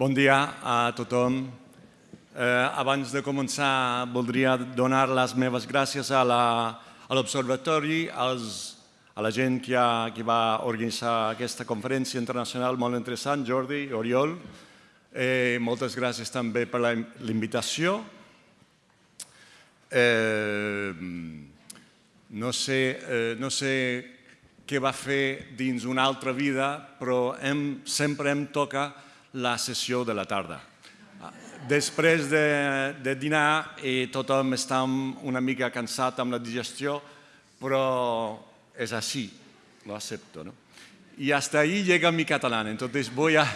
Bon dia a tothom. Eh, abans de començar, voldria donar les meves gràcies a l'Observatori, a la gent que, ha, que va organitzar aquesta conferència internacional molt interessant, Jordi, Oriol. Eh, moltes gràcies també per la invitació. Eh, no, sé, eh, no sé què va fer dins una altra vida, però hem, sempre em toca la sessió de la tarda. Després de, de dinar i tothom està una mica cansat amb la digestió, però és així, lo acepto. ¿no? Y hasta ahí llega mi catalán, entonces voy a...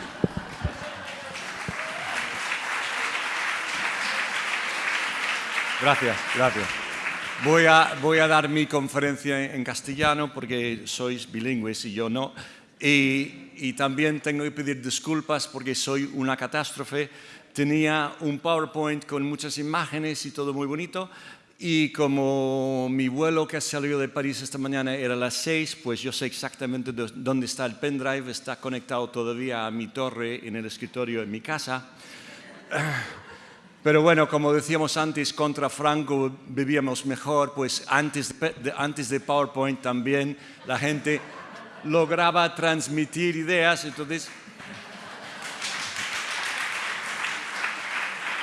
Gracias, gracias. Voy a, voy a dar mi conferencia en castellano porque sois bilingües y yo no. Y, y también tengo que pedir disculpas porque soy una catástrofe. Tenía un PowerPoint con muchas imágenes y todo muy bonito. Y como mi vuelo que salió de París esta mañana era a las 6, pues yo sé exactamente dónde está el pendrive, está conectado todavía a mi torre en el escritorio en mi casa. Pero bueno, como decíamos antes, contra Franco vivíamos mejor, pues antes de, antes de PowerPoint también la gente lograba transmitir ideas, entonces...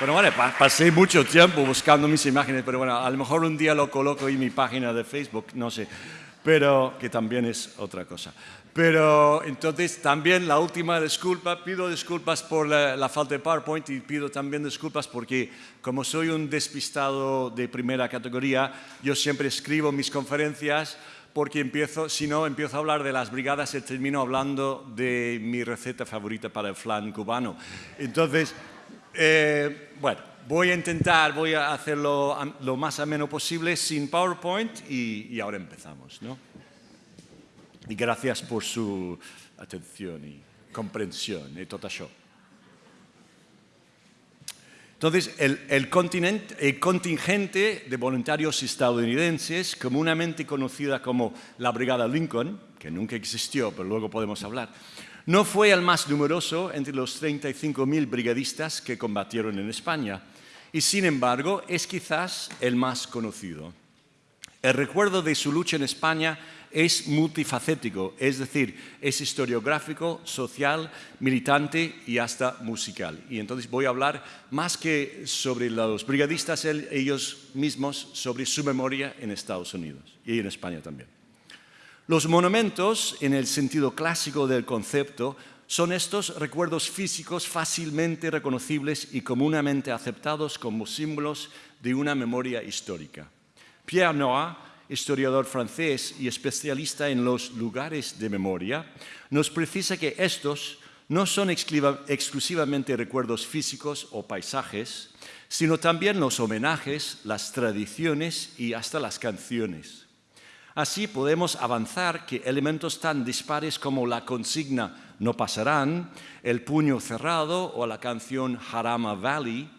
Bueno, pasé mucho tiempo buscando mis imágenes, pero bueno, a lo mejor un día lo coloco en mi página de Facebook, no sé, pero que también es otra cosa. Pero entonces también la última disculpa, pido disculpas por la, la, falta de PowerPoint y pido también disculpas porque como soy un despistado de primera categoría, yo siempre escribo mis conferencias porque empiezo, si no, empiezo a hablar de las brigadas y termino hablando de mi receta favorita para el flan cubano. Entonces, eh, bueno, voy a intentar, voy a hacerlo lo más ameno posible sin PowerPoint y, y ahora empezamos, ¿no? Y gracias por su atención y comprensión y todo eso. Entonces, el, contingente de voluntarios estadounidenses, comúnmente conocida como la Brigada Lincoln, que nunca existió, pero luego podemos hablar, no fue el más numeroso entre los 35.000 brigadistas que combatieron en España, y sin embargo es quizás el más conocido. El recuerdo de su lucha en España es multifacético, es decir, es historiográfico, social, militante y hasta musical. Y entonces voy a hablar más que sobre los brigadistas ellos mismos, sobre su memoria en Estados Unidos y en España también. Los monumentos, en el sentido clásico del concepto, son estos recuerdos físicos fácilmente reconocibles y comúnmente aceptados como símbolos de una memoria histórica. Pierre Noah historiador francés y especialista en los lugares de memoria, nos precisa que estos no son exclusivamente recuerdos físicos o paisajes, sino también los homenajes, las tradiciones y hasta las canciones. Así podemos avanzar que elementos tan dispares como la consigna no pasarán, el puño cerrado o la canción Harama Valley,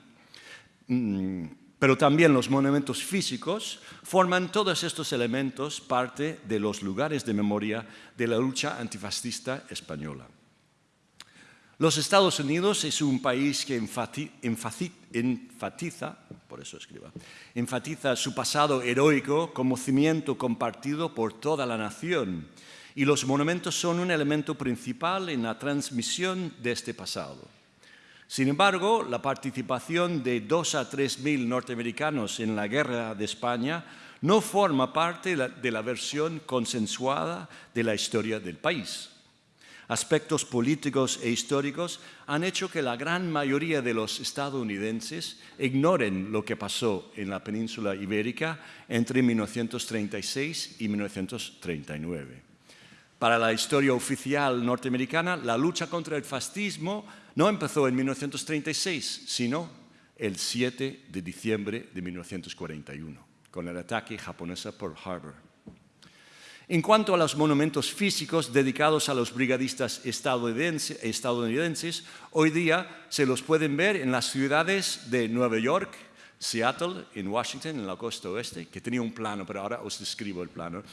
mmm, pero también los monumentos físicos, forman todos estos elementos parte de los lugares de memoria de la lucha antifascista española. Los Estados Unidos es un país que enfatiza, por eso escriba, enfatiza su pasado heroico como cimiento compartido por toda la nación y los monumentos son un elemento principal en la transmisión de este pasado. Sin embargo, la participación de dos a tres mil norteamericanos en la guerra de España no forma parte de la versión consensuada de la historia del país. Aspectos políticos e históricos han hecho que la gran mayoría de los estadounidenses ignoren lo que pasó en la península ibérica entre 1936 y 1939. Para la historia oficial norteamericana, la lucha contra el fascismo no empezó en 1936, sino el 7 de diciembre de 1941, con el ataque japonés a Pearl Harbor. En cuanto a los monumentos físicos dedicados a los brigadistas estadounidenses, hoy día se los pueden ver en las ciudades de Nueva York, Seattle, en Washington, en la costa oeste, que tenía un plano, pero ahora os describo el plano.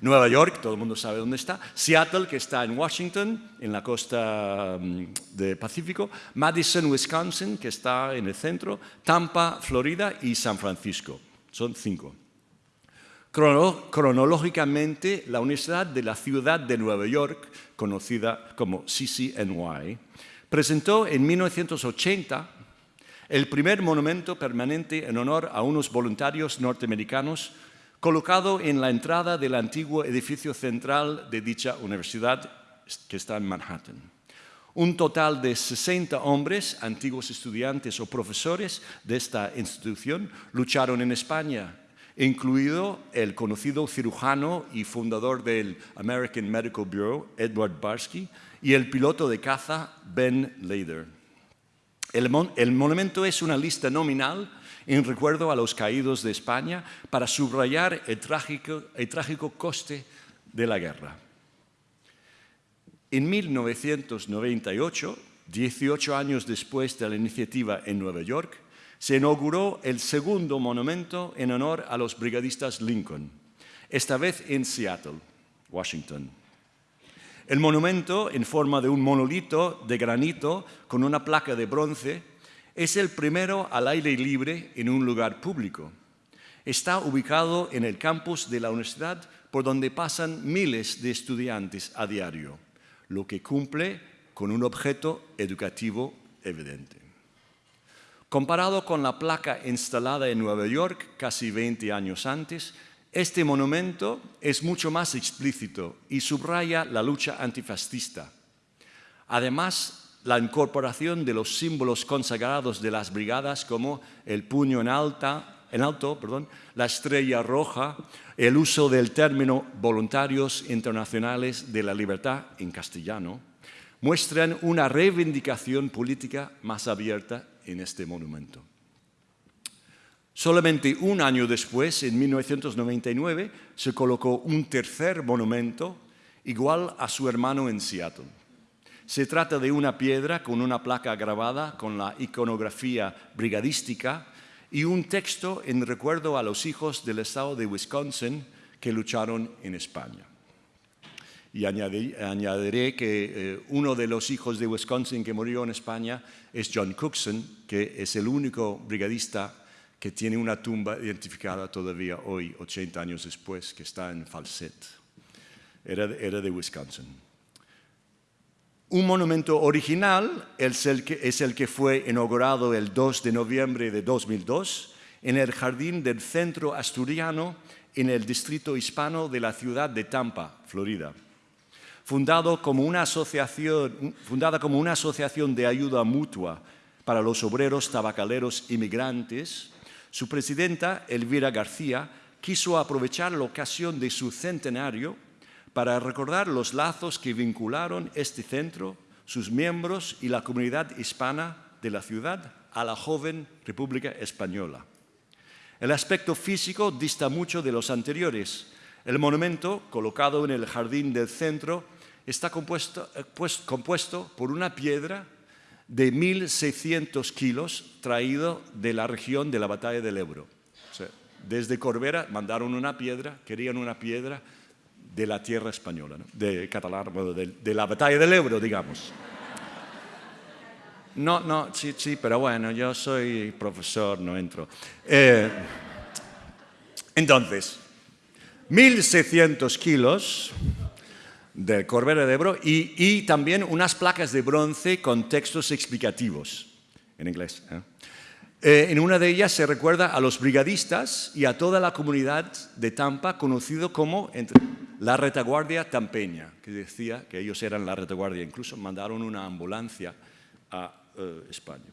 Nueva York, todo el mundo sabe dónde está. Seattle, que está en Washington, en la costa mm, del Pacífico. Madison, Wisconsin, que está en el centro. Tampa, Florida y San Francisco. Son cinco. cronológicamente, la Universidad de la Ciudad de Nueva York, conocida como CCNY, presentó en 1980 el primer monumento permanente en honor a unos voluntarios norteamericanos colocado en la entrada del antiguo edificio central de dicha universidad que está en Manhattan. Un total de 60 hombres, antiguos estudiantes o profesores de esta institución, lucharon en España, incluido el conocido cirujano y fundador del American Medical Bureau, Edward Barsky, y el piloto de caza, Ben Lader. El, monumento es una lista nominal en recuerdo a los caídos de España para subrayar el trágico, el trágico coste de la guerra. En 1998, 18 años después de la iniciativa en Nueva York, se inauguró el segundo monumento en honor a los brigadistas Lincoln, esta vez en Seattle, Washington. El monumento, en forma de un monolito de granito con una placa de bronce, es el primero al aire libre en un lugar público. Está ubicado en el campus de la universidad por donde pasan miles de estudiantes a diario, lo que cumple con un objeto educativo evidente. Comparado con la placa instalada en Nueva York casi 20 años antes, este monumento es mucho más explícito y subraya la lucha antifascista. Además, la incorporación de los símbolos consagrados de las brigadas como el puño en, en alto, la estrella roja, el uso del término voluntarios internacionales de la libertad en castellano, muestran una reivindicación política más abierta en este monumento. Solamente un año después, en 1999, se colocó un tercer monumento igual a su hermano en Seattle. Se trata de una piedra con una placa grabada con la iconografía brigadística y un texto en recuerdo a los hijos del estado de Wisconsin que lucharon en España. Y añadiré, que eh, uno de los hijos de Wisconsin que murió en España es John Cookson, que es el único brigadista que tiene una tumba identificada todavía hoy, 80 años después, que está en Falset. Era, de Wisconsin. Un monumento original es el, que, es el que fue inaugurado el 2 de noviembre de 2002 en el jardín del Centro Asturiano en el distrito hispano de la ciudad de Tampa, Florida. Fundado como una asociación, fundada como una asociación de ayuda mutua para los obreros tabacaleros inmigrantes, su presidenta, Elvira García, quiso aprovechar la ocasión de su centenario para recordar los lazos que vincularon este centro, sus miembros y la comunidad hispana de la ciudad a la joven República Española. El aspecto físico dista mucho de los anteriores. El monumento, colocado en el jardín del centro, está compuesto, eh, pues, por una piedra de 1.600 kilos traído de la región de la batalla del Ebro. desde Corbera mandaron una piedra, querían una piedra de la tierra española, de catalán, de, la batalla del Ebro, digamos. No, no, sí, sí, pero bueno, yo soy profesor, no entro. Eh, entonces, 1.600 kilos del Corbera de Ebro y, también unas placas de bronce con textos explicativos en inglés. ¿eh? Eh, en una de ellas se recuerda a los brigadistas y a toda la comunidad de Tampa conocido como la retaguardia tampeña, que decía que ellos eran la retaguardia. Incluso mandaron una ambulancia a eh, España.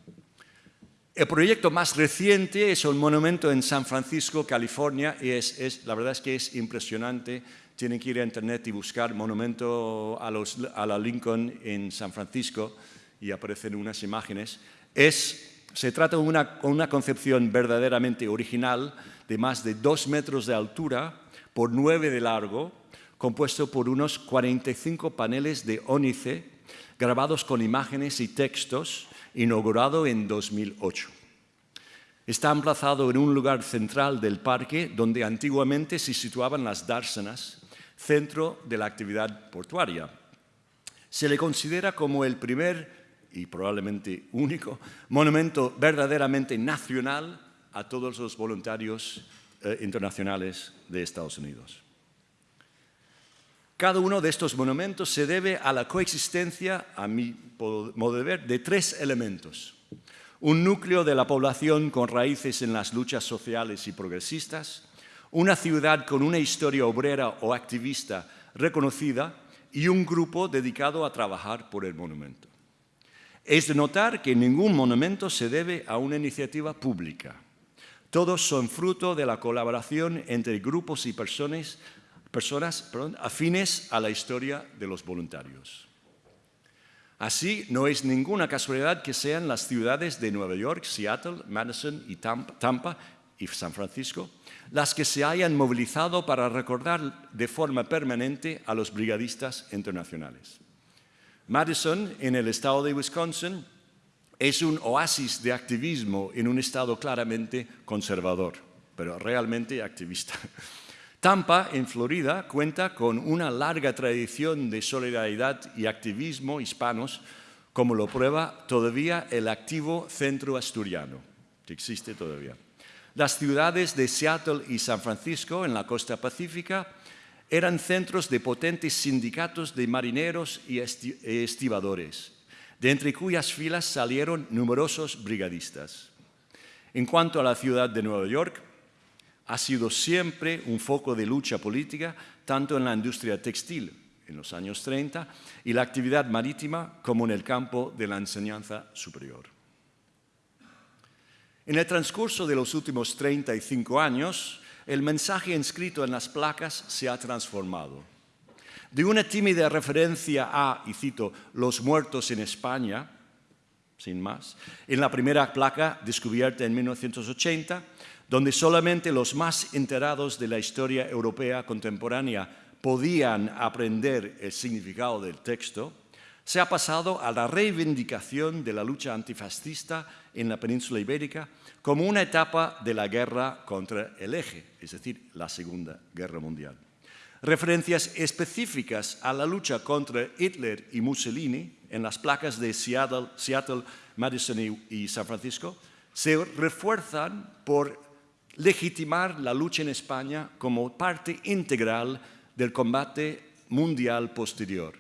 El proyecto más reciente es un monumento en San Francisco, California, y es, la verdad es que es impresionante tienen que ir a internet y buscar monumento a, la Lincoln en San Francisco y aparecen unas imágenes. se trata de una, una concepción verdaderamente original de más de dos metros de altura por nueve de largo, compuesto por unos 45 paneles de ónice grabados con imágenes y textos, inaugurado en 2008. Está emplazado en un lugar central del parque donde antiguamente se situaban las dársenas, centro de la actividad portuaria. Se le considera como el primer y probablemente único monumento verdaderamente nacional a todos los voluntarios eh, internacionales de Estados Unidos. Cada uno de estos monumentos se debe a la coexistencia, a mi modo de ver, de tres elementos. Un núcleo de la población con raíces en las luchas sociales y progresistas, una ciudad con una historia obrera o activista reconocida y un grupo dedicado a trabajar por el monumento. Es de notar que ningún monumento se debe a una iniciativa pública. Todos son fruto de la colaboración entre grupos y personas, afines a la historia de los voluntarios. Así, no es ninguna casualidad que sean las ciudades de Nueva York, Seattle, Madison y Tampa y San Francisco las que se hayan movilizado para recordar de forma permanente a los brigadistas internacionales. Madison, en el estado de Wisconsin, es un oasis de activismo en un estado claramente conservador, pero realmente activista. Tampa, en Florida, cuenta con una larga tradición de solidaridad y activismo hispanos, como lo prueba todavía el activo Centro Asturiano, que existe todavía. Las ciudades de Seattle y San Francisco, en la costa pacífica, eran centros de potentes sindicatos de marineros y estibadores, de entre cuyas filas salieron numerosos brigadistas. En cuanto a la ciudad de Nueva York, ha sido siempre un foco de lucha política, tanto en la industria textil en los años 30 y la actividad marítima como en el campo de la enseñanza superior. En el transcurso de los últimos 35 años, el mensaje inscrito en las placas se ha transformado. De una tímida referencia a, y cito, los muertos en España, sin más, en la primera placa descubierta en 1980, donde solamente los más enterados de la historia europea contemporánea podían aprender el significado del texto, se ha pasado a la reivindicación de la lucha antifascista en la península ibérica como una etapa de la guerra contra el eje, es decir, la Segunda Guerra Mundial. Referencias específicas a la lucha contra Hitler y Mussolini en las placas de Seattle, Madison y San Francisco se refuerzan por legitimar la lucha en España como parte integral del combate mundial posterior,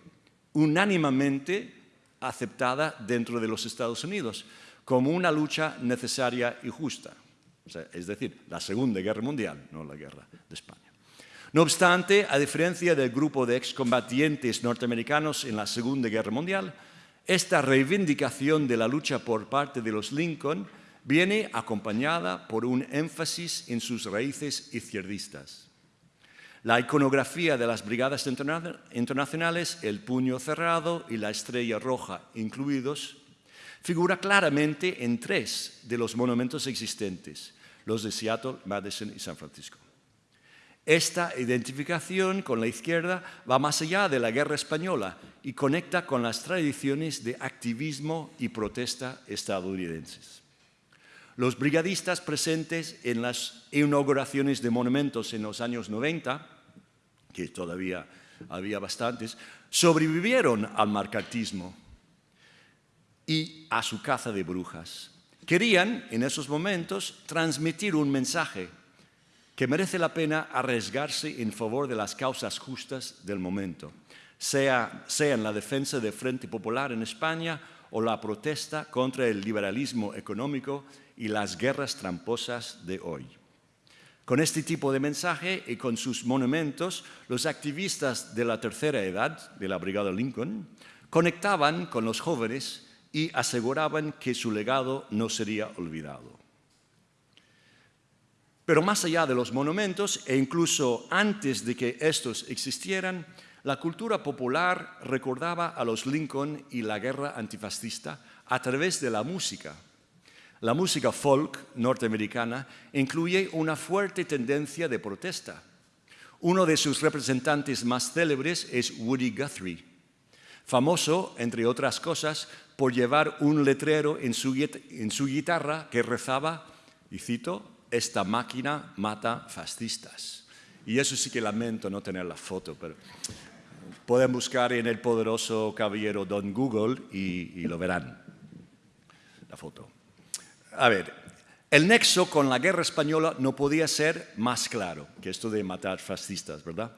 unánimemente aceptada dentro de los Estados Unidos como una lucha necesaria y justa. es decir, la Segunda Guerra Mundial, no la Guerra de España. No obstante, a diferencia del grupo de excombatientes norteamericanos en la Segunda Guerra Mundial, esta reivindicación de la lucha por parte de los Lincoln viene acompañada por un énfasis en sus raíces izquierdistas. La iconografía de las brigadas internacionales, el puño cerrado y la estrella roja incluidos, figura claramente en tres de los monumentos existentes, los de Seattle, Madison y San Francisco. Esta identificación con la izquierda va más allá de la guerra española y conecta con las tradiciones de activismo y protesta estadounidenses. Los brigadistas presentes en las inauguraciones de monumentos en los años 90, que todavía había bastantes, sobrevivieron al marcatismo y a su caza de brujas. Querían, en esos momentos, transmitir un mensaje que merece la pena arriesgarse en favor de las causas justas del momento, sea, sea en la defensa del Frente Popular en España o la protesta contra el liberalismo económico y las guerras tramposas de hoy. Con este tipo de mensaje y con sus monumentos, los activistas de la tercera edad de la Brigada Lincoln conectaban con los jóvenes y aseguraban que su legado no sería olvidado. Pero más allá de los monumentos, e incluso antes de que estos existieran, la cultura popular recordaba a los Lincoln y la guerra antifascista a través de la música. La música folk norteamericana incluye una fuerte tendencia de protesta. Uno de sus representantes más célebres es Woody Guthrie, famoso, entre otras cosas, por llevar un letrero en su, guitarra que rezaba y cito, esta máquina mata fascistas. Y eso sí que lamento no tener la foto, pero pueden buscar en el poderoso caballero Don Google y, y lo verán, la foto. A ver, el nexo con la guerra española no podía ser más claro que esto de matar fascistas, ¿verdad?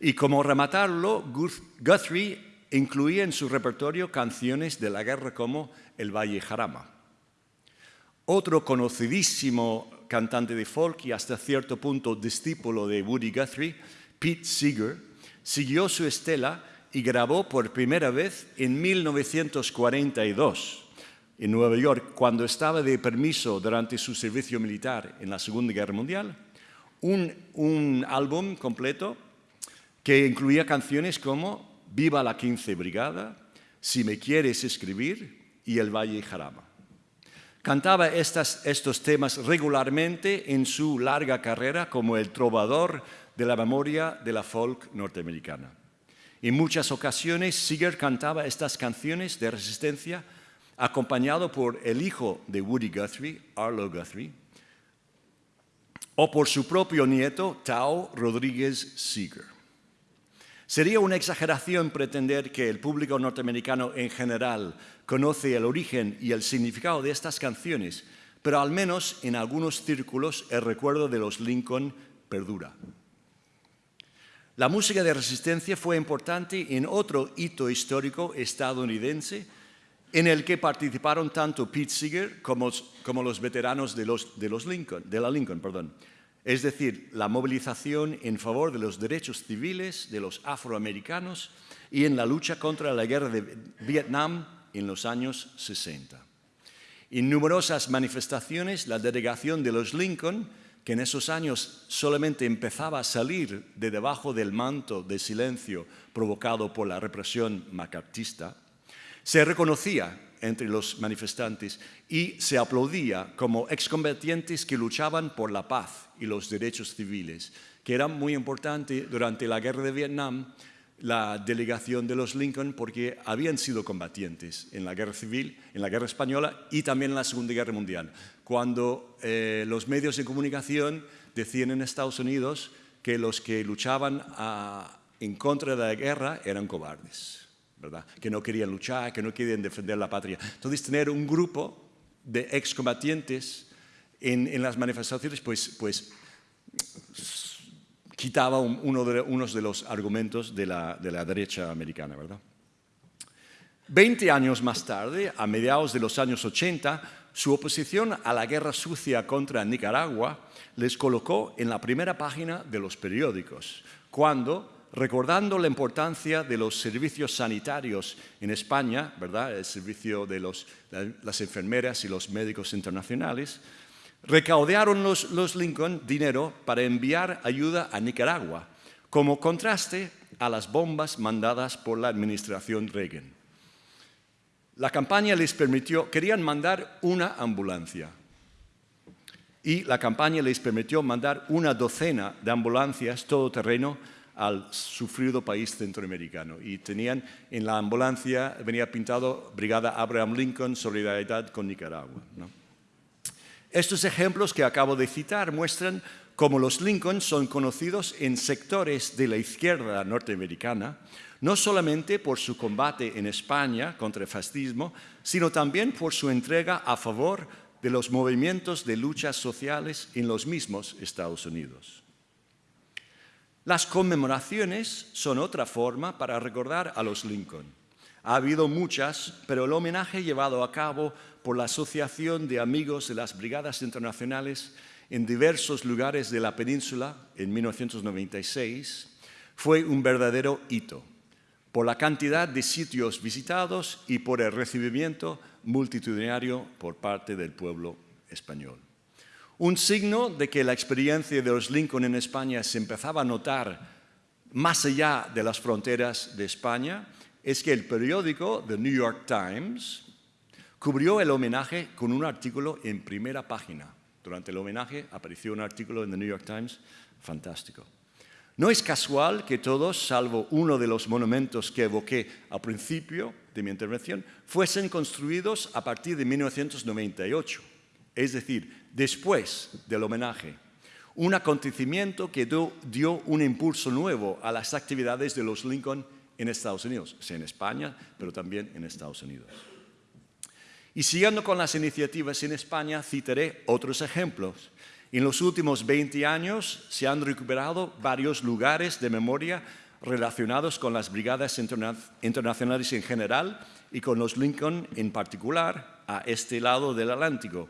Y como rematarlo, Guthrie incluía en su repertorio canciones de la guerra como El Valle Jarama. Otro conocidísimo cantante de folk y hasta cierto punto discípulo de Woody Guthrie, Pete Seeger, siguió su estela y grabó por primera vez en 1942 en Nueva York, cuando estaba de permiso durante su servicio militar en la Segunda Guerra Mundial, un, álbum completo que incluía canciones como Viva la 15 Brigada, Si me quieres escribir y El Valle Jarama. Cantaba estos temas regularmente en su larga carrera como el trovador de la memoria de la folk norteamericana. En muchas ocasiones, Seeger cantaba estas canciones de resistencia acompañado por el hijo de Woody Guthrie, Arlo Guthrie, o por su propio nieto, Tao Rodríguez Seeger. Sería una exageración pretender que el público norteamericano en general conoce el origen y el significado de estas canciones, pero al menos en algunos círculos el recuerdo de los Lincoln perdura. La música de resistencia fue importante en otro hito histórico estadounidense en el que participaron tanto Pete Seeger como, los veteranos de, los, de, los Lincoln, de la Lincoln. Perdón. Es decir, la movilización en favor de los derechos civiles de los afroamericanos y en la lucha contra la guerra de Vietnam en los años 60. En numerosas manifestaciones, la delegación de los Lincoln, que en esos años solamente empezaba a salir de debajo del manto de silencio provocado por la represión macartista, se reconocía entre los manifestantes y se aplaudía como excombatientes que luchaban por la paz y los derechos civiles, que era muy importante durante la guerra de Vietnam, la delegación de los Lincoln, porque habían sido combatientes en la guerra civil, en la guerra española y también en la Segunda Guerra Mundial, cuando eh, los medios de comunicación decían en Estados Unidos que los que luchaban ah, en contra de la guerra eran cobardes que no querían luchar, que no querían defender la patria. Entonces, tener un grupo de excombatientes en, en las manifestaciones, pues, pues quitaba uno de, unos de los argumentos de la, de la derecha americana, ¿verdad? Veinte años más tarde, a mediados de los años 80, su oposición a la guerra sucia contra Nicaragua les colocó en la primera página de los periódicos, cuando recordando la importancia de los servicios sanitarios en España, ¿verdad? el servicio de las enfermeras y los médicos internacionales, recaudaron los, Lincoln dinero para enviar ayuda a Nicaragua, como contraste a las bombas mandadas por la administración Reagan. La campaña les permitió, querían mandar una ambulancia, y la campaña les permitió mandar una docena de ambulancias todoterreno al sufrido país centroamericano. Y tenían en la ambulancia, venía pintado Brigada Abraham Lincoln, Solidaridad con Nicaragua. Estos ejemplos que acabo de citar muestran cómo los Lincoln son conocidos en sectores de la izquierda norteamericana, no solamente por su combate en España contra el fascismo, sino también por su entrega a favor de los movimientos de luchas sociales en los mismos Estados Unidos. Las conmemoraciones son otra forma para recordar a los Lincoln. Ha habido muchas, pero el homenaje llevado a cabo por la Asociación de Amigos de las Brigadas Internacionales en diversos lugares de la península en 1996 fue un verdadero hito por la cantidad de sitios visitados y por el recibimiento multitudinario por parte del pueblo español. Un signo de que la experiencia de los Lincoln en España se empezaba a notar más allá de las fronteras de España es que el periódico The New York Times cubrió el homenaje con un artículo en primera página. Durante el homenaje apareció un artículo en The New York Times fantástico. No es casual que todos, salvo uno de los monumentos que evoqué al principio de mi intervención, fuesen construidos a partir de 1998 es decir, después del homenaje, un acontecimiento que dio, un impulso nuevo a las actividades de los Lincoln en Estados Unidos, en España, pero también en Estados Unidos. Y siguiendo con las iniciativas en España, citaré otros ejemplos. En los últimos 20 años se han recuperado varios lugares de memoria relacionados con las brigadas internacionales en general y con los Lincoln en particular a este lado del Atlántico.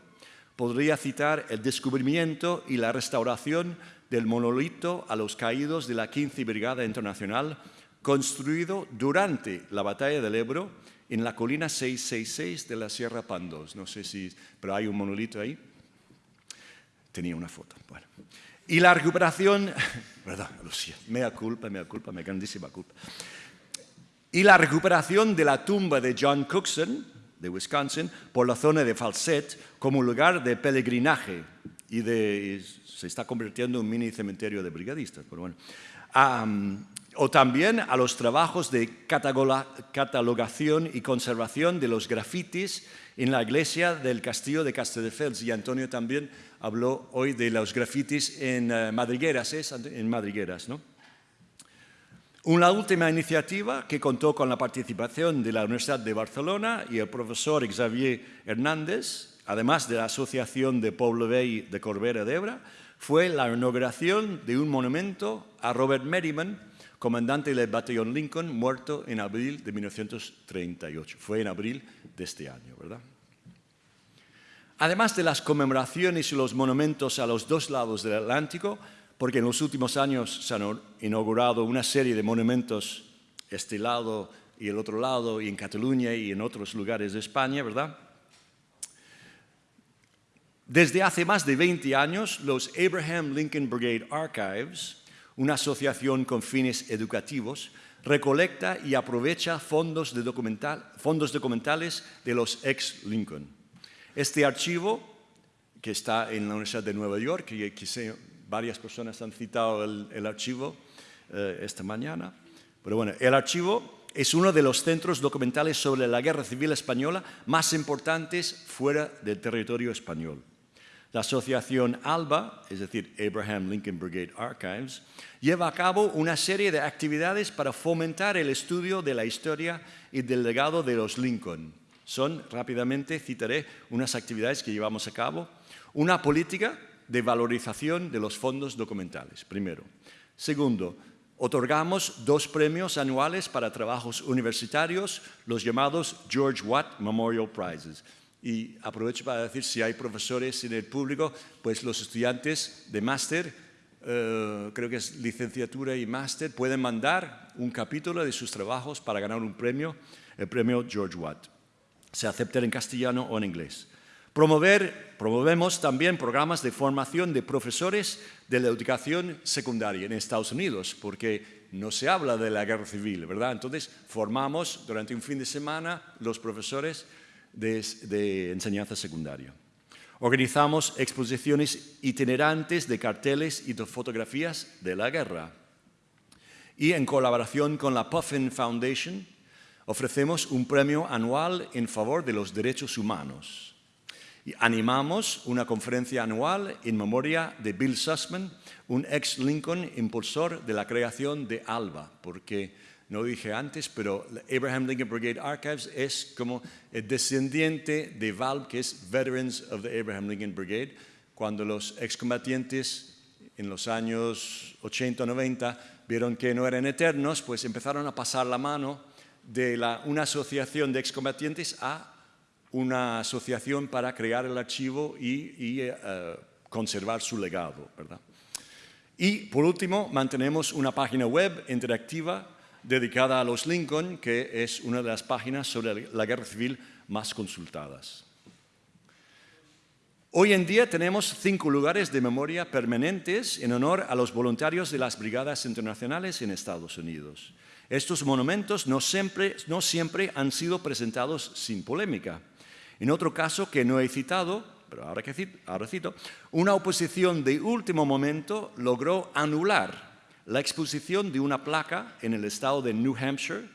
Podría citar el descubrimiento y la restauración del monolito a los caídos de la 15 Brigada Internacional, construido durante la Batalla del Ebro en la colina 666 de la Sierra Pandos. No sé si, pero hay un monolito ahí. Tenía una foto. Y la recuperación, perdón, Lucía, mea culpa, mea culpa, mea grandísima culpa. Y la recuperación de la tumba de John Cookson, de Wisconsin, por la zona de Falset, como lugar de peregrinaje y, de, se está convirtiendo en un mini cementerio de brigadistas. Pero bueno. O también a los trabajos de catalogación y conservación de los grafitis en la iglesia del castillo de Castelldefels. Y Antonio también habló hoy de los grafitis en uh, Madrigueras, ¿es? En Madrigueras, ¿no? Una última iniciativa que contó con la participación de la Universidad de Barcelona y el profesor Xavier Hernández, además de la Asociación de Pueblo de Corbera d'Ebre, fue la inauguración de un monumento a Robert Merriman, comandante del batallón Lincoln, muerto en abril de 1938. Fue en abril de este año, ¿verdad? Además de las conmemoraciones y los monumentos a los dos lados del Atlántico, porque en los últimos años se han inaugurado una serie de monumentos este lado y el otro lado, y en Cataluña y en otros lugares de España, ¿verdad? Desde hace más de 20 años, los Abraham Lincoln Brigade Archives, una asociación con fines educativos, recolecta y aprovecha fondos, de fondos documentales de los ex-Lincoln. Este archivo, que está en la Universidad de Nueva York, y quise, varias personas han citado el, archivo eh, esta mañana, pero bueno, el archivo es uno de los centros documentales sobre la Guerra Civil Española más importantes fuera del territorio español. La asociación ALBA, es decir, Abraham Lincoln Brigade Archives, lleva a cabo una serie de actividades para fomentar el estudio de la historia y del legado de los Lincoln, son, rápidamente citaré unas actividades que llevamos a cabo. Una política de valorización de los fondos documentales, primero. Segundo, otorgamos dos premios anuales para trabajos universitarios, los llamados George Watt Memorial Prizes. Y aprovecho para decir, si hay profesores en el público, pues los estudiantes de máster, eh, creo que es licenciatura y máster, pueden mandar un capítulo de sus trabajos para ganar un premio, el premio George Watt se acepte en castellano o en inglés. Promover, promovemos también programas de formación de profesores de la educación secundaria en Estados Unidos, porque no se habla de la guerra civil, ¿verdad? Entonces, formamos durante un fin de semana los profesores de, enseñanza secundaria. Organizamos exposiciones itinerantes de carteles y de fotografías de la guerra. Y en colaboración con la Puffin Foundation, ofrecemos un premio anual en favor de los derechos humanos. Y animamos una conferencia anual en memoria de Bill Sussman, un ex-Lincoln impulsor de la creación de ALBA, porque no dije antes, pero Abraham Lincoln Brigade Archives es como el descendiente de VALB, que es Veterans of the Abraham Lincoln Brigade, cuando los excombatientes en los años 80 o 90 vieron que no eran eternos, pues empezaron a pasar la mano de una asociación de excombatientes a una asociación para crear el archivo y, eh, conservar su legado. ¿verdad? Y por último, mantenemos una página web interactiva dedicada a los Lincoln, que es una de las páginas sobre la guerra civil más consultadas. Hoy en día tenemos cinco lugares de memoria permanentes en honor a los voluntarios de las brigadas internacionales en Estados Unidos. Estos monumentos no siempre, no siempre han sido presentados sin polémica. En otro caso que no he citado, pero ahora, que ahora cito, una oposición de último momento logró anular la exposición de una placa en el estado de New Hampshire,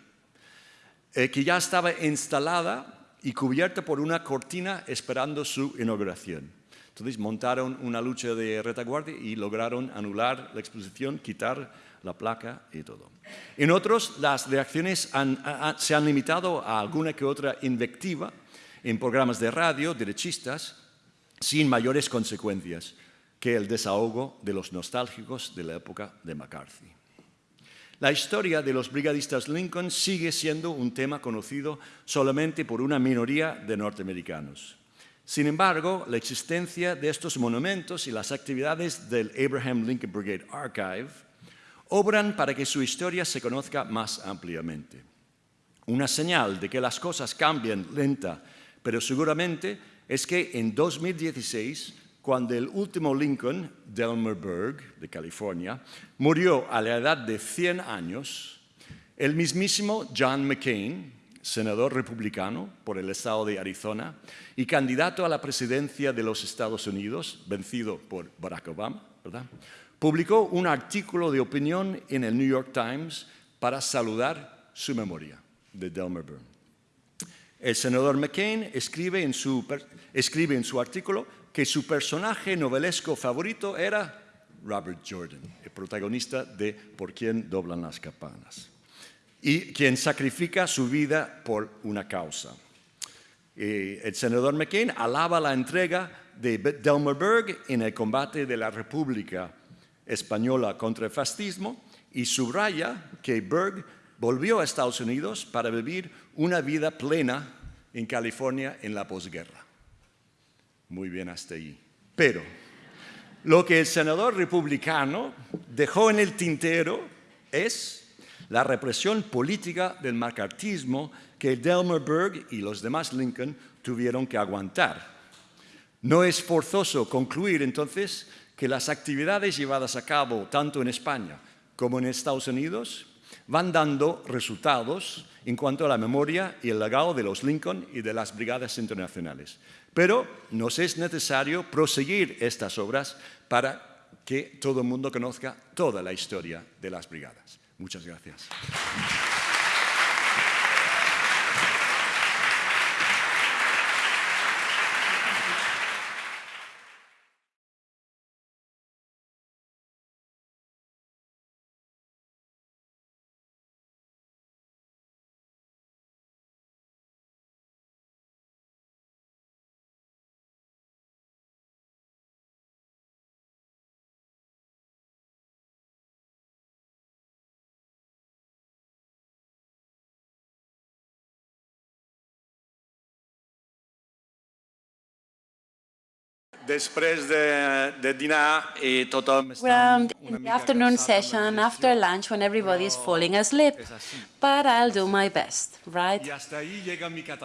eh, que ya estaba instalada y cubierta por una cortina esperando su inauguración. Entonces montaron una lucha de retaguardia y lograron anular la exposición, quitar la placa y todo. En otros, las reacciones se han limitado a alguna que otra invectiva en programas de radio derechistas sin mayores consecuencias que el desahogo de los nostálgicos de la época de McCarthy. La historia de los brigadistas Lincoln sigue siendo un tema conocido solamente por una minoría de norteamericanos. Sin embargo, la existencia de estos monumentos y las actividades del Abraham Lincoln Brigade Archive obran para que su historia se conozca más ampliamente. Una señal de que las cosas cambian lenta, pero seguramente, es que en 2016 cuando el último Lincoln, Delmer Berg, de California, murió a la edad de 100 años, el mismísimo John McCain, senador republicano por el estado de Arizona y candidato a la presidencia de los Estados Unidos, vencido por Barack Obama, publicó un artículo de opinión en el New York Times para saludar su memoria de Delmer Berg. El senador McCain escribe en su artículo que su personaje novelesco favorito era Robert Jordan, el protagonista de Por quién doblan las campanas, y quien sacrifica su vida por una causa. el senador McCain alaba la entrega de Delmer Berg en el combate de la República Española contra el fascismo y subraya que Berg volvió a Estados Unidos para vivir una vida plena en California en la posguerra. Muy bien hasta ahí. Pero lo que el senador republicano dejó en el tintero es la represión política del macartismo que Delmer Berg y los demás Lincoln tuvieron que aguantar. No es forzoso concluir entonces que las actividades llevadas a cabo tanto en España como en Estados Unidos van dando resultados en cuanto a la memoria y el legado de los Lincoln y de las brigadas internacionales. Pero nos es necesario proseguir estas obras para que todo el mundo conozca toda la historia de las brigadas. Muchas gracias. Després de, de dinar i tothom està in the afternoon session, after lunch, when everybody is falling asleep. But I'll do my best, right?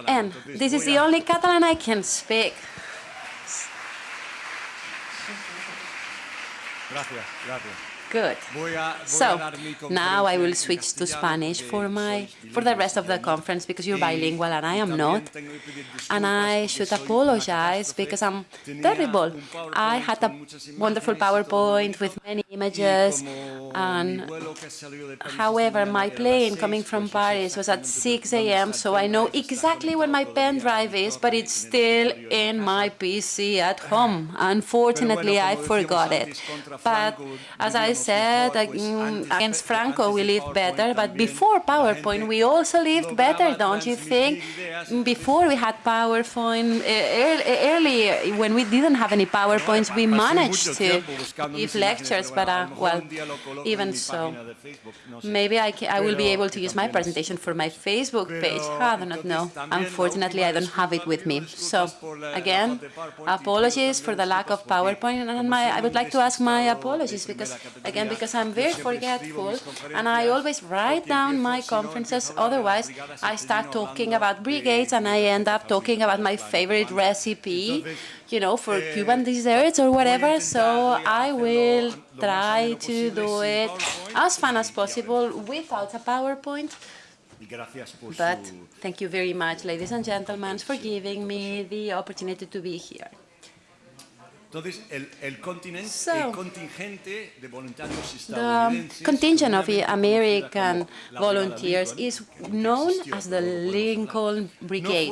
And this is the only Catalan I can speak. Gracias, gracias. Good. So now I will switch to Spanish for my for the rest of the conference because you're bilingual and I am not. And I should apologize because I'm terrible. I had a wonderful PowerPoint with many images and however my plane coming from Paris was at 6 a.m. so I know exactly where my pen drive is but it's still in my PC at home. Unfortunately I forgot it. But as I said against Franco we lived better, but before PowerPoint we also lived better, don't you think? Before we had PowerPoint, early when we didn't have any PowerPoints, we managed to give lectures, but uh, well, even so, maybe I, I will be able to use my presentation for my Facebook page. I do not know. Unfortunately, I don't have it with me. So again, apologies for the lack of PowerPoint, and my, I would like to ask my apologies because again, because I'm very forgetful and I always write down my conferences. Otherwise, I start talking about brigades and I end up talking about my favorite recipe, you know, for Cuban desserts or whatever. So I will try to do it as fun as possible without a PowerPoint. But thank you very much, ladies and gentlemen, for giving me the opportunity to be here. Entonces, el, el, continente, so, el contingente de voluntarios the contingent of American volunteers is known as the Lincoln Brigade,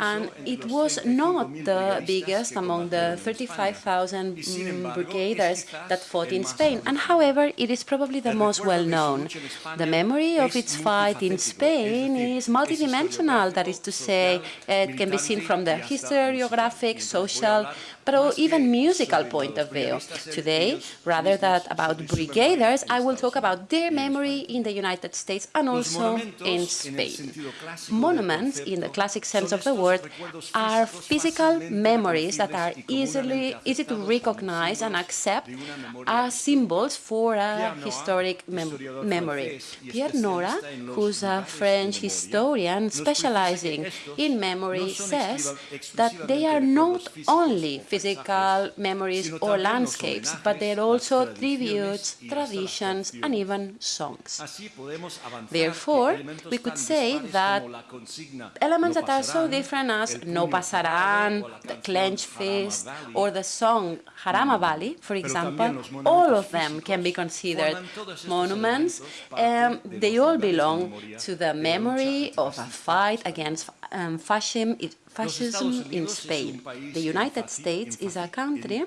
and it was not the biggest among the 35,000 mm, brigaders that fought in Spain, and however, it is probably the most well-known. The memory of its fight in Spain is multidimensional, that is to say, it can be seen from the historiographic, social, but even musical point of view. Today, rather than about brigaders, I will talk about their memory in the United States and also in Spain. Monuments, in the classic sense of the word, are physical memories that are easily easy to recognize and accept as symbols for a historic mem memory. Pierre Nora, who's a French historian specializing in memory, says that they are not only physical memories or landscapes, but they're also tributes, traditions, and even songs. Therefore, we could say that elements that are so different as No Pasarán, the Clenched Fist, or the song Jarama Valley, for example, all of them can be considered monuments. Um, they all belong to the memory of a fight against um, fascism, fascism in Spain. The United States is a country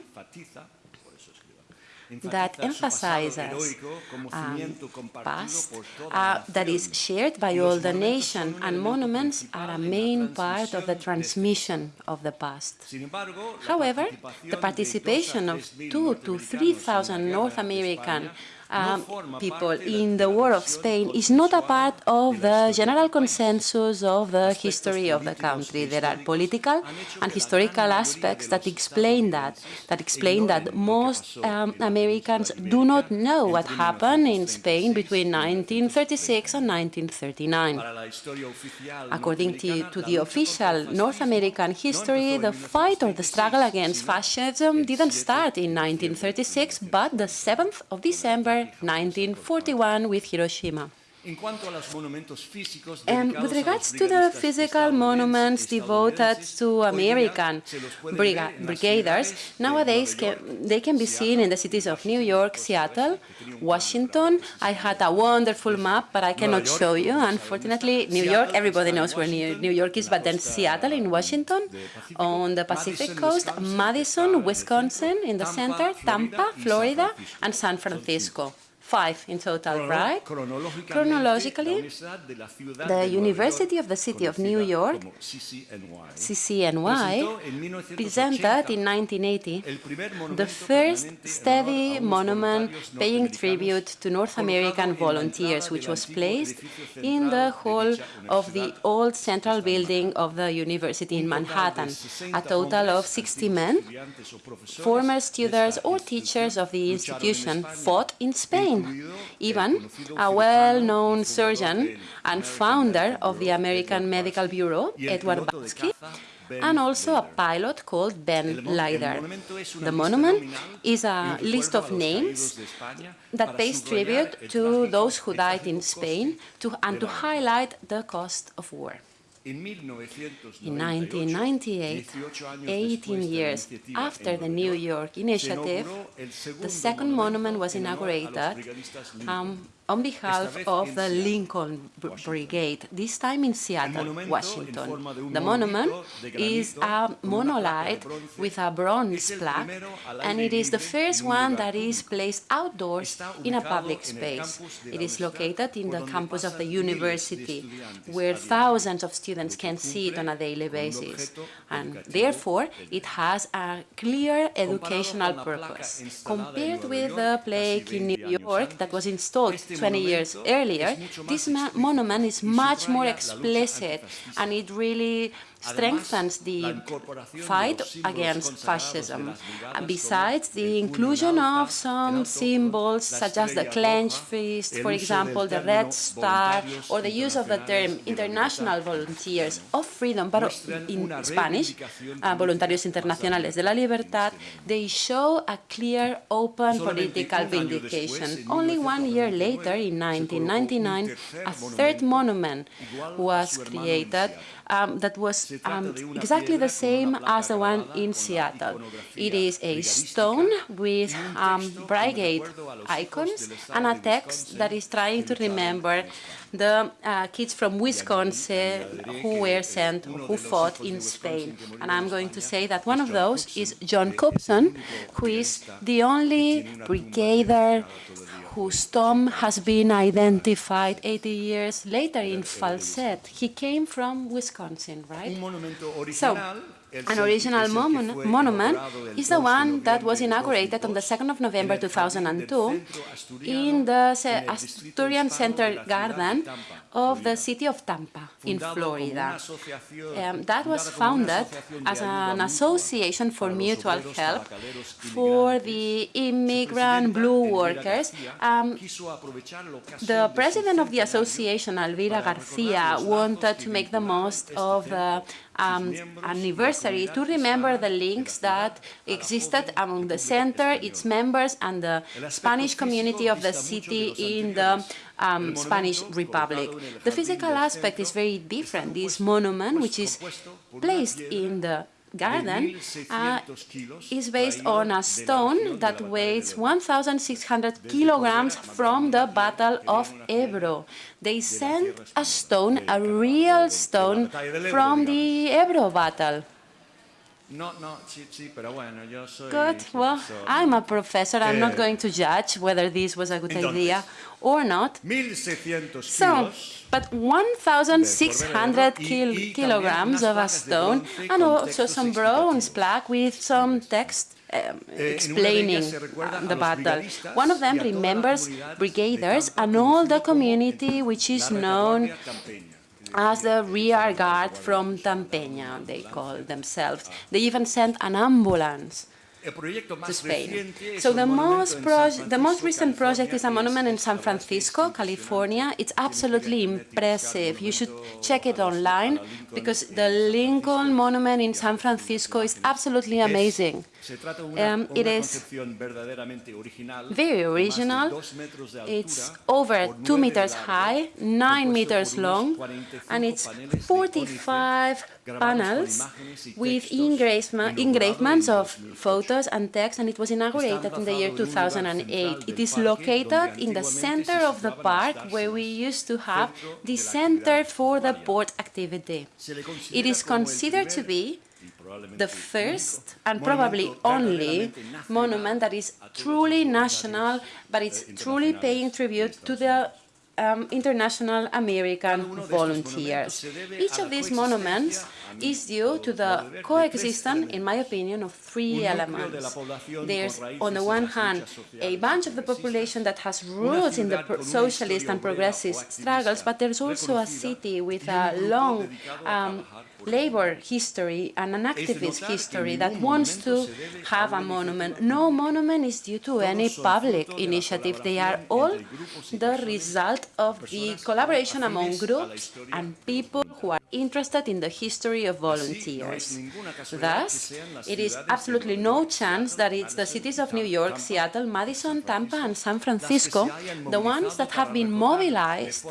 that emphasizes um, past uh, that is shared by all the nation, and monuments are a main part of the transmission of the past. However, the participation of two to 3,000 North American um, people in the War of Spain is not a part of the general consensus of the history of the country. There are political and historical aspects that explain that, that explain that most um, Americans do not know what happened in Spain between 1936 and 1939. According to, to the official North American history, the fight or the struggle against fascism didn't start in 1936, but the 7th of December 1941 with Hiroshima. And with regards to the physical monuments devoted to American brigaders, nowadays can, they can be seen in the cities of New York, Seattle, Washington. I had a wonderful map, but I cannot show you. Unfortunately, New York, everybody knows where New York is, but then Seattle in Washington, on the Pacific coast, Madison, Wisconsin in the center, Tampa, Florida, and San Francisco five in total, right? Chronologically, the University of the City of New York, CCNY, presented in 1980 the first steady monument paying tribute to North American volunteers, which was placed in the hall of the old central building of the university in Manhattan. A total of 60 men, former students or teachers of the institution, fought in Spain even a well-known surgeon and founder of the American Medical Bureau, Edward Batsky, and also a pilot called Ben Leider. The monument is a list of names that pays tribute to those who died in Spain to, and to highlight the cost of war. In 1998, 18 years after the New York initiative, the second monument was inaugurated um, on behalf of the Lincoln Brigade, this time in Seattle, Washington. The monument is a monolith with a bronze plaque, and it is the first one that is placed outdoors in a public space. It is located in the campus of the university, where thousands of students can see it on a daily basis. And therefore, it has a clear educational purpose. Compared with the plaque in New York that was installed 20 years earlier, this monument is much more explicit and it really strengthens the fight against fascism. Besides the inclusion of some symbols such as the clenched fist, for example, the red star, or the use of the term international volunteers of freedom, but in Spanish, uh, Voluntarios Internacionales de la Libertad, they show a clear, open political vindication. Only one year later, in 1999, a third monument was created um, that was um, exactly the same as the one in Seattle. It is a stone with um, brigade icons and a text that is trying to remember the uh, kids from Wisconsin who were sent, who fought in Spain. And I'm going to say that one of those is John Cobson, who is the only brigadier whose tomb has been identified 80 years later in Falset. He came from Wisconsin, right? So, an original monument is the one that was inaugurated on the 2nd of November 2002 in the Asturian Center Garden of the city of Tampa in Florida. Um, that was founded as an association for mutual help for the immigrant blue workers. Um, the president of the association, Alvira Garcia, wanted to make the most of the um, anniversary to remember the links that existed among the center, its members, and the Spanish community of the city in the um, Spanish Republic. The physical aspect is very different. This monument, which is placed in the garden uh, is based on a stone that weighs 1,600 kilograms from the Battle of Ebro. They sent a stone, a real stone, from the Ebro battle. No, no, sí, sí, pero bueno, yo soy Good. Well, I'm a professor. I'm not going to judge whether this was a good idea or not. 1,600 so, but 1,600 kil kilograms of a stone and also some bronze plaque with some text um, explaining uh, the battle. One of them remembers brigaders and all the community which is known as the rear guard from Tampeña, they call themselves. They even sent an ambulance to Spain. So the most, the most recent project is a monument in San Francisco, California. It's absolutely impressive. You should check it online because the Lincoln Monument in San Francisco is absolutely amazing. Um, it is very original. It's over two meters high, nine meters long, and it's 45 panels with engravements of photos and text, and it was inaugurated in the year 2008. It is located in the center of the park where we used to have the Center for the Port Activity. It is considered to be the first and probably only monument that is truly national, but it's truly paying tribute to the um, international American volunteers. Each of these monuments is due to the coexistence, in my opinion, of three elements. There's, on the one hand, a bunch of the population that has roots in the socialist and progressive struggles, but there's also a city with a long um, labor history and an activist history that wants to have a monument. No monument is due to any public initiative. They are all the result of the collaboration among groups and people who are interested in the history of volunteers. Thus, it is absolutely no chance that it's the cities of New York, Seattle, Madison, Tampa, and San Francisco, the ones that have been mobilized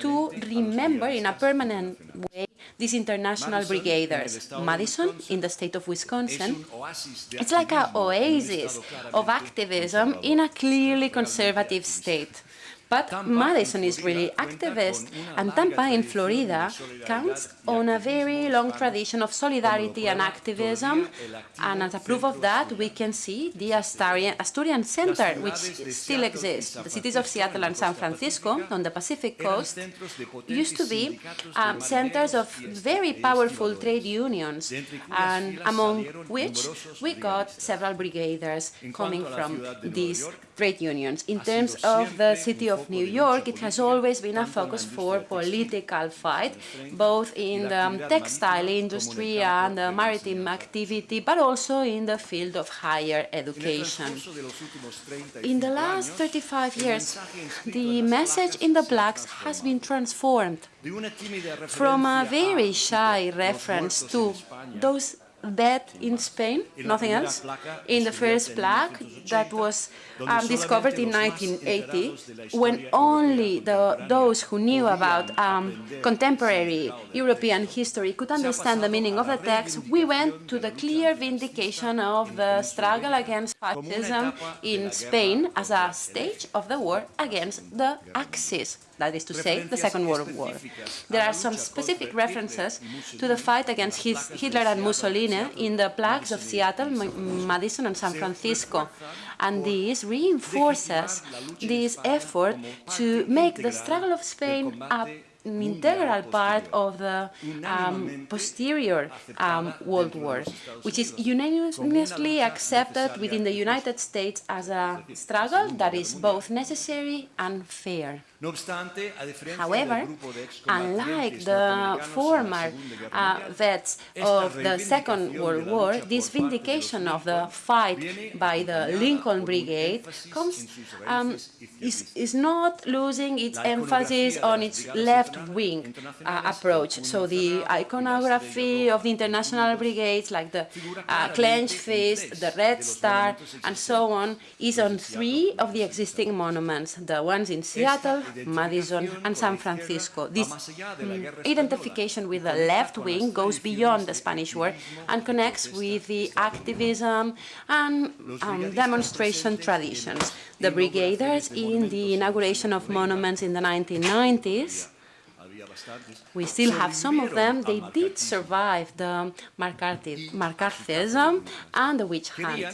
to remember in a permanent way these international brigaders. Madison, in the state of Wisconsin, it's like an oasis of activism in a clearly conservative state. But Madison is really activist, and Tampa in Florida counts on a very long tradition of solidarity and activism, and as a proof of that, we can see the Asturian, Asturian Center, which still exists. The cities of Seattle and San Francisco on the Pacific coast used to be um, centers of very powerful trade unions, and among which we got several brigaders coming from these trade unions. In terms of the city of New York, it has always been a focus for political fight, both in the um, textile industry and the maritime activity, but also in the field of higher education. In the last 35 years, the message in the blacks has been transformed from a very shy reference to those that in Spain, nothing else. In the first plaque that was um, discovered in 1980, when only the, those who knew about um, contemporary European history could understand the meaning of the text, we went to the clear vindication of the struggle against fascism in Spain as a stage of the war against the Axis that is to say, the Second World War. There are some specific references to the fight against Hitler and Mussolini in the plaques of Seattle, Madison, and San Francisco. And this reinforces this effort to make the struggle of Spain a an integral part of the um, posterior um, World War, which is unanimously accepted within the United States as a struggle that is both necessary and fair. However, unlike the former uh, vets of the Second World War, this vindication of the fight by the Lincoln Brigade comes, um, is, is not losing its emphasis on its left-wing uh, approach. So the iconography of the international brigades, like the uh, clenched fist, the Red Star, and so on, is on three of the existing monuments, the ones in Seattle, Madison, and San Francisco. This identification with the left wing goes beyond the Spanish War and connects with the activism and um, demonstration traditions. The brigaders in the inauguration of monuments in the 1990s we still have some of them. They did survive the McCarthyism and the witch hunt.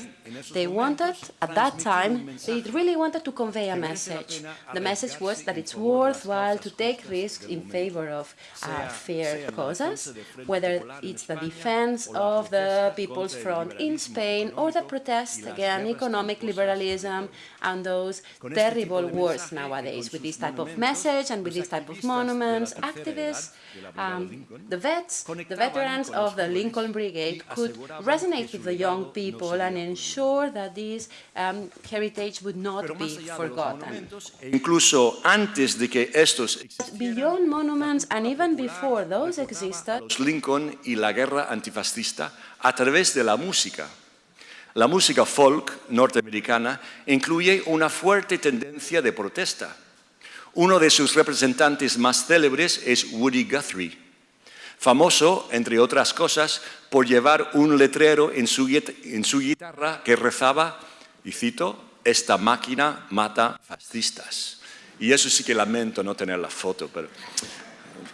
They wanted, at that time, they really wanted to convey a message. The message was that it's worthwhile to take risks in favor of uh, fair causes, whether it's the defense of the People's Front in Spain or the protest against economic liberalism and those terrible wars nowadays. With this type of message and with this type of monuments, activists, um, the vets, the veterans of the Lincoln Brigade could resonate with the young people and ensure that this um, heritage would not be forgotten. Incluso antes de que estos Beyond monuments and even before those existed, Lincoln y la guerra antifascista a través de la música. La música folk norteamericana incluye una fuerte tendencia de protesta uno de sus representantes más célebres es Woody Guthrie, famoso, entre otras cosas, por llevar un letrero en su, guitarra que rezaba, y cito, esta máquina mata fascistas. Y eso sí que lamento no tener la foto, pero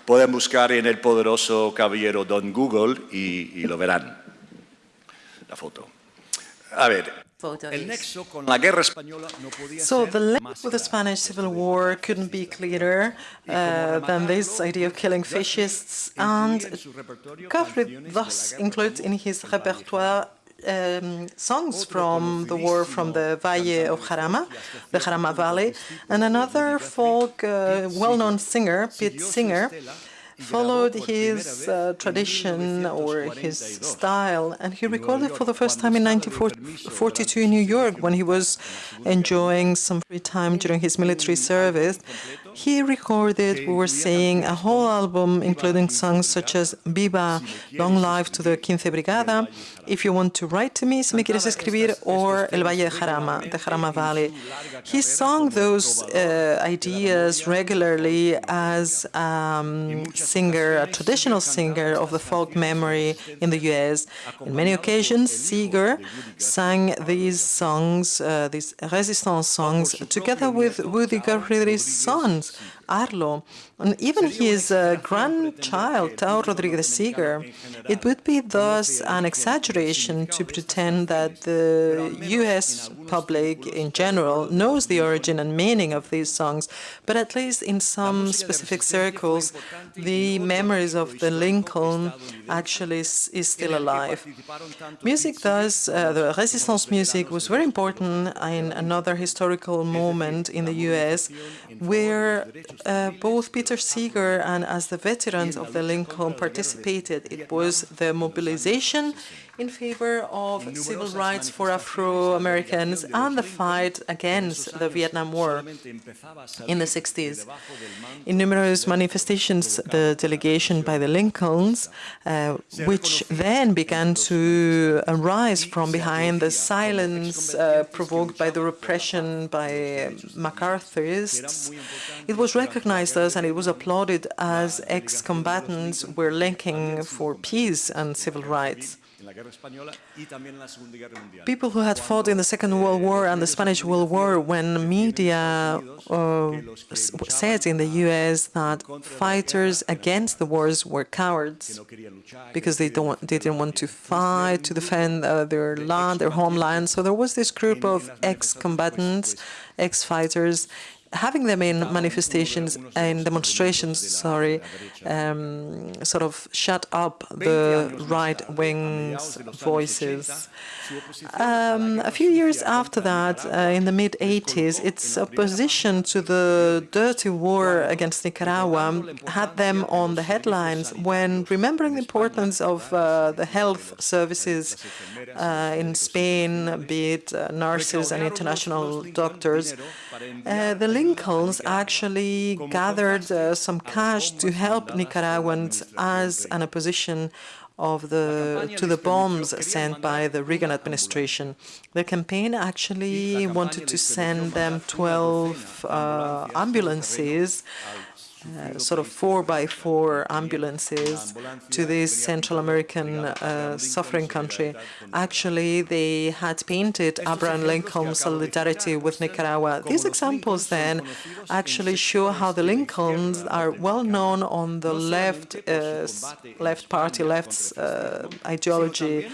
pueden buscar en el poderoso caballero Don Google y, y lo verán, la foto. A ver, so the link with the Spanish Civil War couldn't be clearer uh, than this idea of killing fascists, and Guthrie thus includes in his repertoire um, songs from the war from the Valle of Jarama, the Jarama Valley, and another folk uh, well-known singer, Pete Singer, followed his uh, tradition or his style, and he recorded for the first time in 1942 in New York when he was enjoying some free time during his military service. He recorded, we were saying, a whole album including songs such as Viva, Long Life to the Quince Brigada, If You Want to Write to Me, Si Me Quieres Escribir, or El Valle de Jarama, the Jarama Valley. He sang those uh, ideas regularly as um, singer, a traditional singer of the folk memory in the US. In many occasions, Seeger sang these songs, uh, these resistance songs, together with Woody Guthrie's sons, Arlo, and even his uh, grandchild, Tao Rodriguez Seeger. It would be thus an exaggeration to pretend that the U.S. public in general knows the origin and meaning of these songs, but at least in some specific circles, the memories of the Lincoln actually is, is still alive. Music thus, uh, the resistance music was very important in another historical moment in the U.S. where uh, both Peter Seeger and as the veterans of the Lincoln participated. It was the mobilization in favor of civil rights for Afro-Americans and the fight against the Vietnam War in the 60s. In numerous manifestations, the delegation by the Lincolns, uh, which then began to arise from behind the silence uh, provoked by the repression by MacArthurists, it was recognized as and it was applauded as ex-combatants were linking for peace and civil rights. People who had fought in the Second World War and the Spanish World War, when media uh, said in the US that fighters against the wars were cowards because they, don't, they didn't want to fight to defend uh, their land, their homeland. So there was this group of ex-combatants, ex-fighters having them in manifestations and demonstrations, sorry, um, sort of shut up the right wing's voices. Um, a few years after that, uh, in the mid-80s, its opposition to the dirty war against Nicaragua had them on the headlines when, remembering the importance of uh, the health services uh, in Spain, be it uh, nurses and international doctors, uh, the Lincolns actually gathered uh, some cash to help Nicaraguans as an opposition of the to the bombs sent by the Reagan administration. The campaign actually wanted to send them 12 uh, ambulances uh, sort of four by four ambulances to this Central American uh, suffering country. Actually, they had painted Abraham Lincoln's solidarity with Nicaragua. These examples then actually show how the Lincolns are well known on the left, uh, left party, left's uh, ideology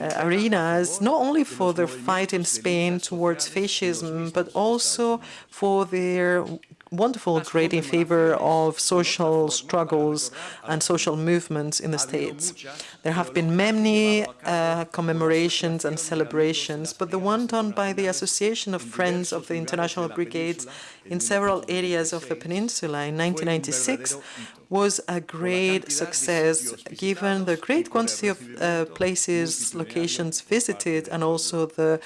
uh, arenas, not only for their fight in Spain towards fascism, but also for their wonderful great in favor of social struggles and social movements in the States. There have been many uh, commemorations and celebrations, but the one done by the Association of Friends of the International Brigades in several areas of the peninsula in 1996 was a great success given the great quantity of uh, places, locations visited, and also the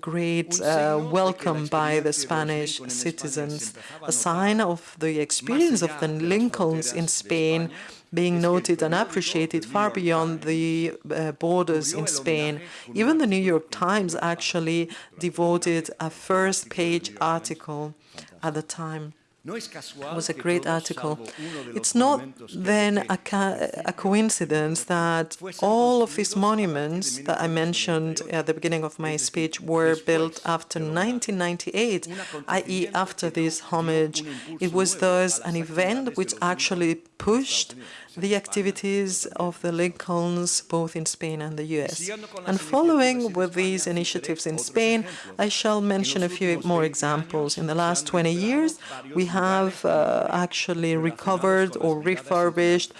great uh, welcome by the Spanish citizens, a sign of the experience of the Lincolns in Spain being noted and appreciated far beyond the uh, borders in Spain. Even the New York Times actually devoted a first-page article at the time was a great article. It's not then a, a, coincidence that all of these monuments that I mentioned at the beginning of my speech were built after 1998, i.e. after this homage. It was thus an event which actually pushed the activities of the Lincolns both in Spain and the US. And following with these initiatives in Spain, I shall mention a few more examples. In the last 20 years, we have uh, actually recovered or refurbished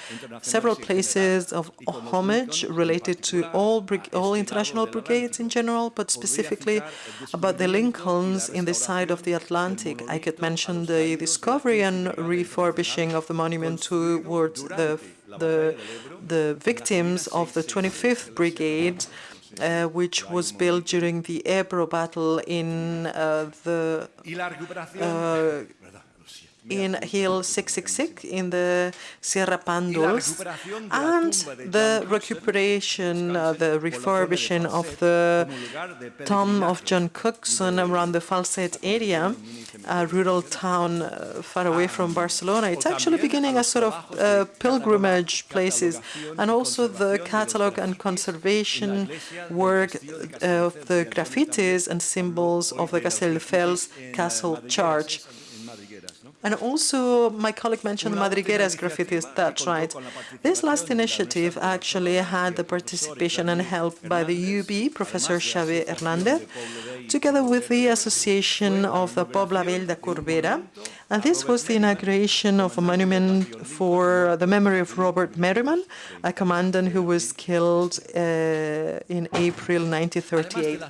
several places of homage related to all, all international brigades in general, but specifically about the Lincolns in the side of the Atlantic. I could mention the discovery and refurbishing of the monument towards the the, the victims of the 25th Brigade, uh, which was built during the Ebro battle in uh, the uh, in Hill 666 in the Sierra Pandos, and the recuperation, uh, the refurbishing of the tomb of John Cookson around the Falset area, a rural town uh, far away from Barcelona. It's actually beginning a sort of uh, pilgrimage places, and also the catalog and conservation work of the graffitis and symbols of the Castelldefels Castle Church. And also, my colleague mentioned Madrigueras graffitis, that's right. This last initiative actually had the participation and help by the UB, Professor Xavier Hernandez, together with the Association of the Pobla Vell de Corbera, And this was the inauguration of a monument for the memory of Robert Merriman, a commandant who was killed uh, in April 1938.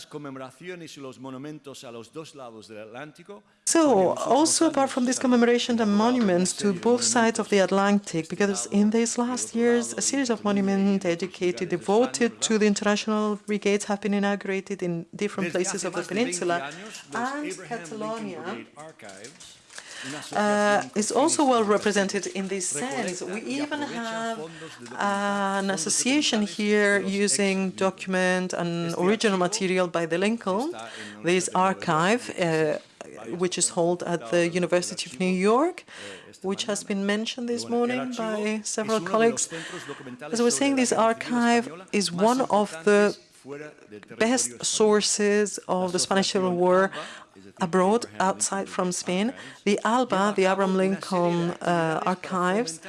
So, also apart from this commemoration and monuments to both sides of the Atlantic, because in these last years, a series of monuments dedicated, devoted to the international brigades have been inaugurated in different places of the peninsula. And Catalonia uh, is also well represented in this sense. We even have an association here using document and original material by the Lincoln, this archive, uh, which is held at the University of New York, which has been mentioned this morning by several colleagues. As I was saying, this archive is one of the best sources of the Spanish Civil War abroad, outside from Spain, the ALBA, the Abraham Lincoln uh, Archives,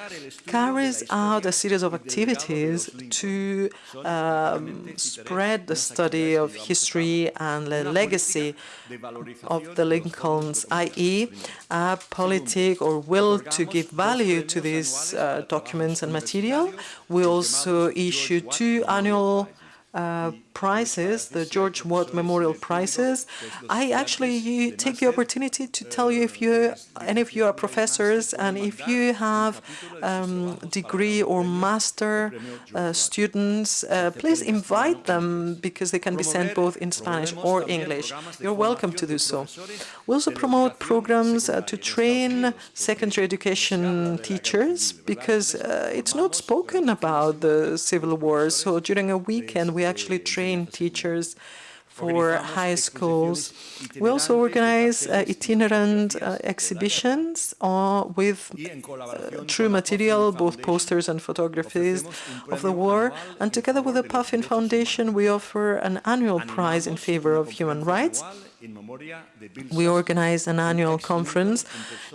carries out a series of activities to um, spread the study of history and the legacy of the Lincolns, i.e., a politic or will to give value to these uh, documents and material. We also issue two annual uh, prizes, the George Watt Memorial Prizes. I actually take the opportunity to tell you if you, any of you are professors, and if you have um, degree or master uh, students, uh, please invite them because they can be sent both in Spanish or English. You're welcome to do so. We also promote programs uh, to train secondary education teachers because uh, it's not spoken about the Civil War. So during a weekend, we actually train teachers for high schools. We also organize uh, itinerant uh, exhibitions uh, with uh, true material, both posters and photographies of the war. And together with the Puffin Foundation, we offer an annual prize in favor of human rights. We organize an annual conference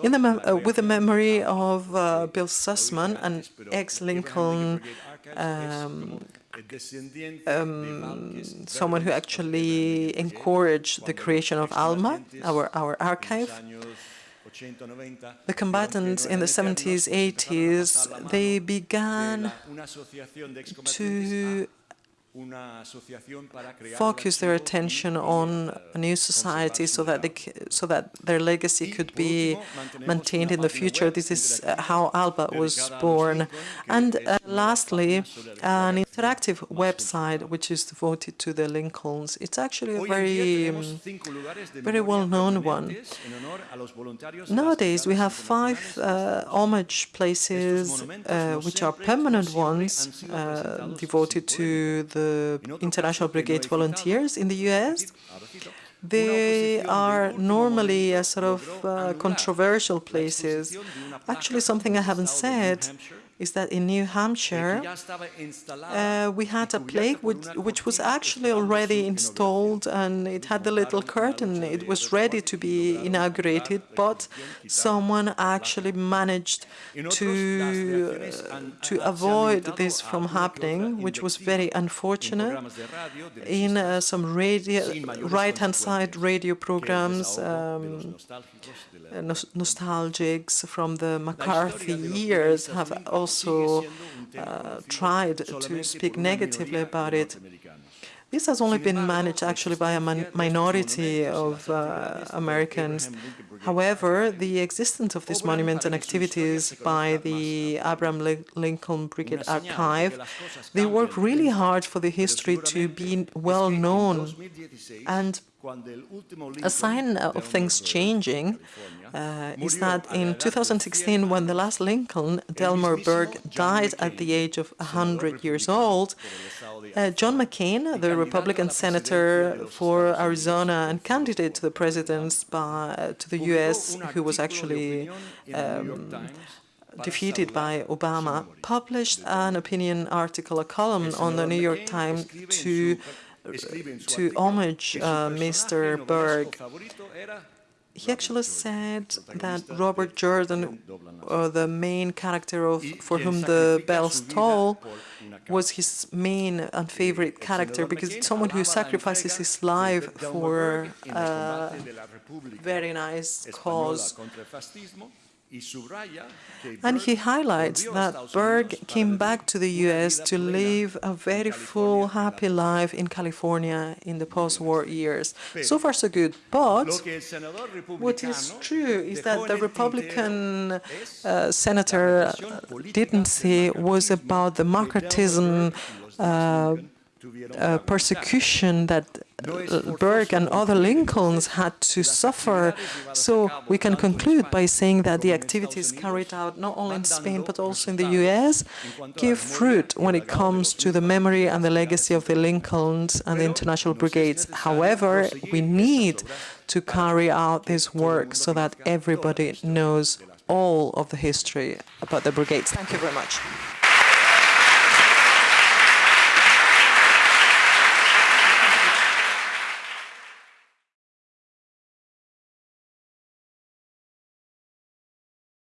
in the uh, with the memory of uh, Bill Sussman, an ex-Lincoln um, um, someone who actually encouraged the creation of ALMA, our, our archive. The combatants in the 70s, 80s, they began to focus their attention on a new society so that they, so that their legacy could be maintained in the future. This is uh, how ALBA was born. And uh, lastly, an interactive website which is devoted to the Lincolns. It's actually a very, um, very well-known one. Nowadays, we have five uh, homage places uh, which are permanent ones uh, devoted to the the International Brigade volunteers in the U.S. They are normally a sort of uh, controversial places. Actually, something I haven't said is that in New Hampshire, uh, we had a plaque which, which, was actually already installed and it had the little curtain. It was ready to be inaugurated, but someone actually managed to, uh, to avoid this from happening, which was very unfortunate. In uh, some radio, right-hand side radio programs, um, nostalgics from the McCarthy years have also also uh, tried to speak negatively about it. This has only been managed actually by a minority of uh, Americans. However, the existence of this monument and activities by the Abraham Lincoln Brigade Archive, they work really hard for the history to be well known. And a sign of things changing uh, is that in 2016, when the last Lincoln, Delmer Berg, died at the age of 100 years old, uh, John McCain, the Republican senator for Arizona and candidate to the presidency by, uh, to the U.S., who was actually um, defeated by Obama, published an opinion article, a column on the New York Times to to homage uh, Mr. Berg he actually said that Robert Jordan, uh, the main character of For Whom the Bells Toll, was his main and favorite character because it's someone who sacrifices his life for a very nice cause. And he highlights that Berg came back to the US to live a very full, happy life in California in the post-war years. So far, so good. But what is true is that the Republican uh, senator didn't say was about the McCarthyism uh, uh, persecution that Berg and other Lincolns had to suffer. So we can conclude by saying that the activities carried out not only in Spain but also in the US give fruit when it comes to the memory and the legacy of the Lincolns and the international brigades. However, we need to carry out this work so that everybody knows all of the history about the brigades. Thank you very much.